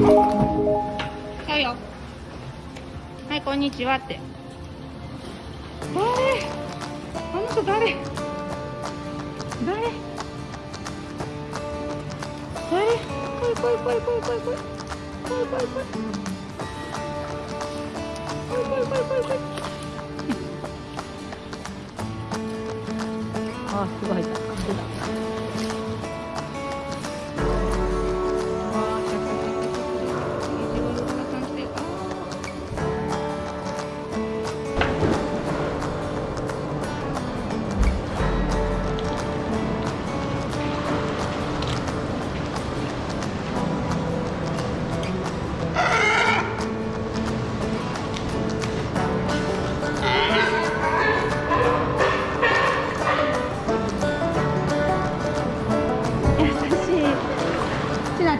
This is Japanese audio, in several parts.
はいよ。はいこんにちはって。誰？あの子誰？誰？誰？来い来い来い来い来い来い来い。来い来い来い来い来い。来いあすごい。入った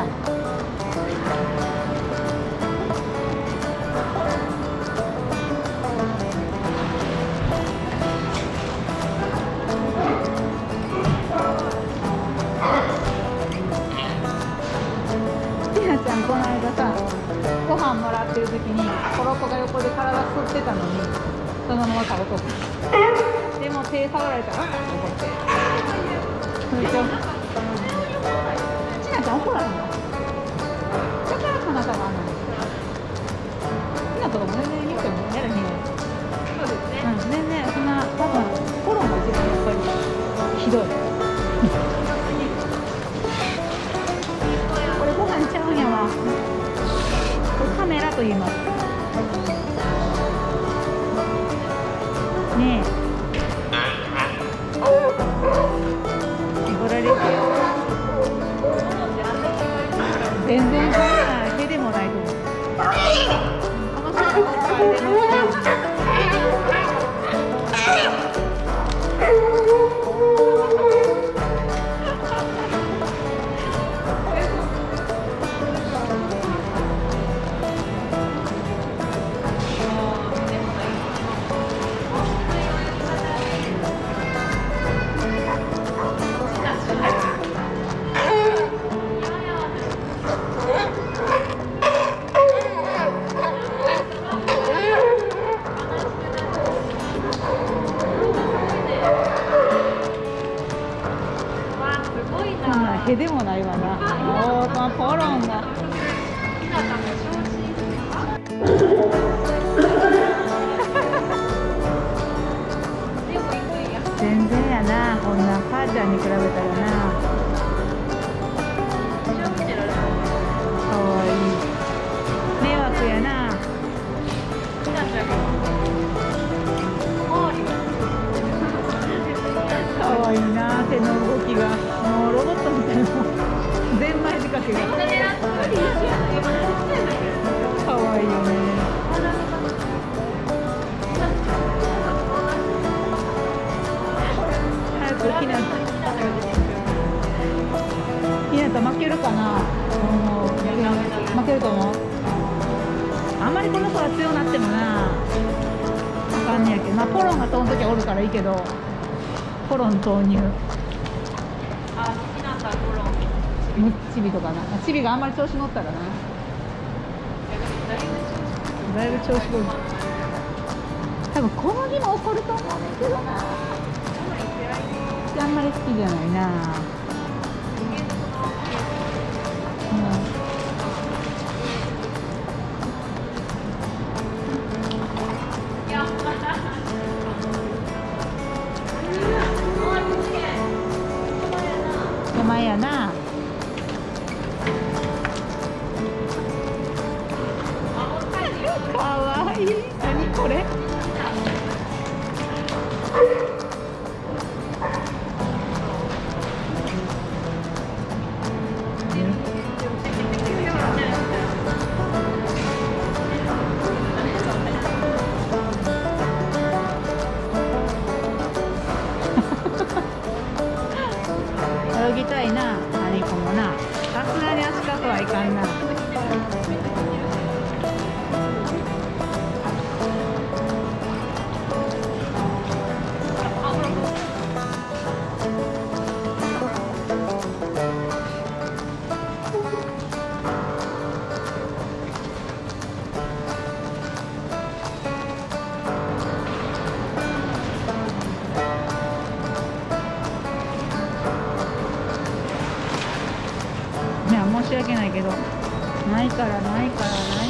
ゃん。ちなちゃんこの間さご飯もらってる時にコロコが横で体振ってたのにそのまま食べとったでも手触られたらあっと思っちゃん怒らへんの？だからあのひなとかも全然言うてもやらへん。よそうですねうん。全然そん。な多分フォローが一番やっぱりひどいこれご飯ちゃうん。やわこれカメラと言いますねえ怒られて全然けでもないわな。おーまあポロンが全然やな。こんな母ちゃんに比べたら。時はおるからいいけどポロン投入。むチビとかな。チビがあんまり調子乗ったらな。だいぶ調子乗る。多分小麦も怒ると思うねんけどな。あんまり好きじゃないなかわいい。何これ？ないからないからない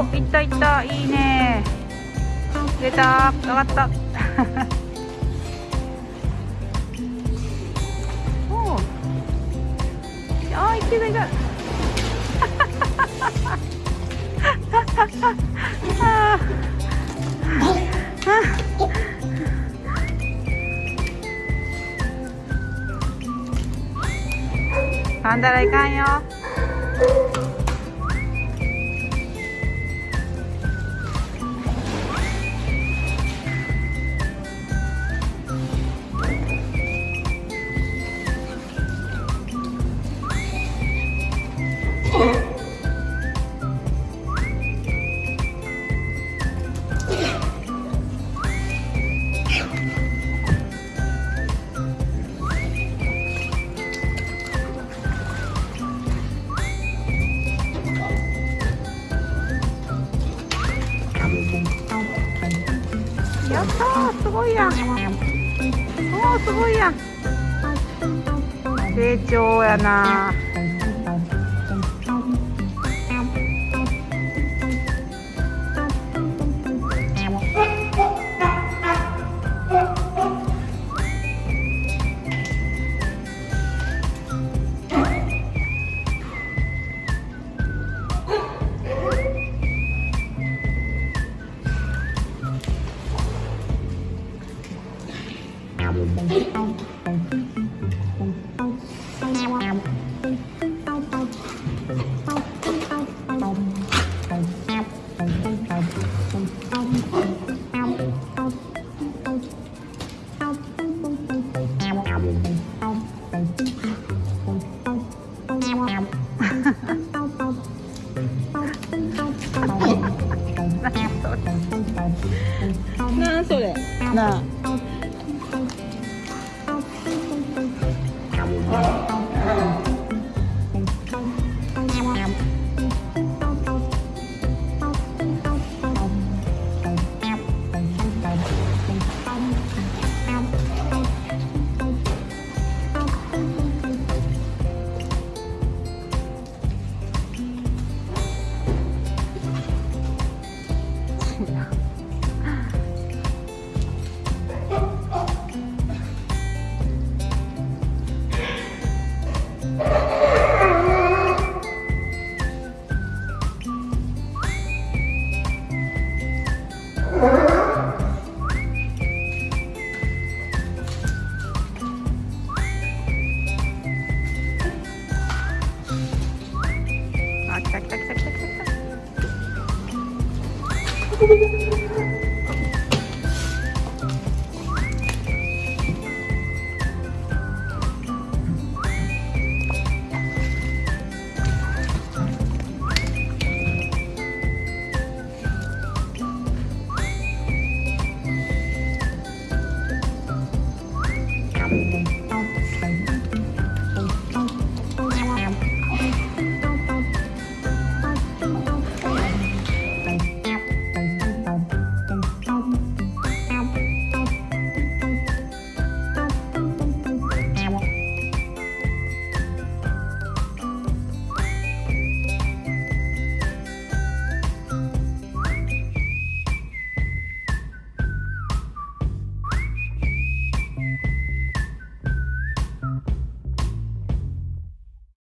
お行った行ったいいね。出た。上がった。おう。あー行ってる行ってるあー。噛んだらいかんよやったすごいやん。おーすごいやん。成長やなそ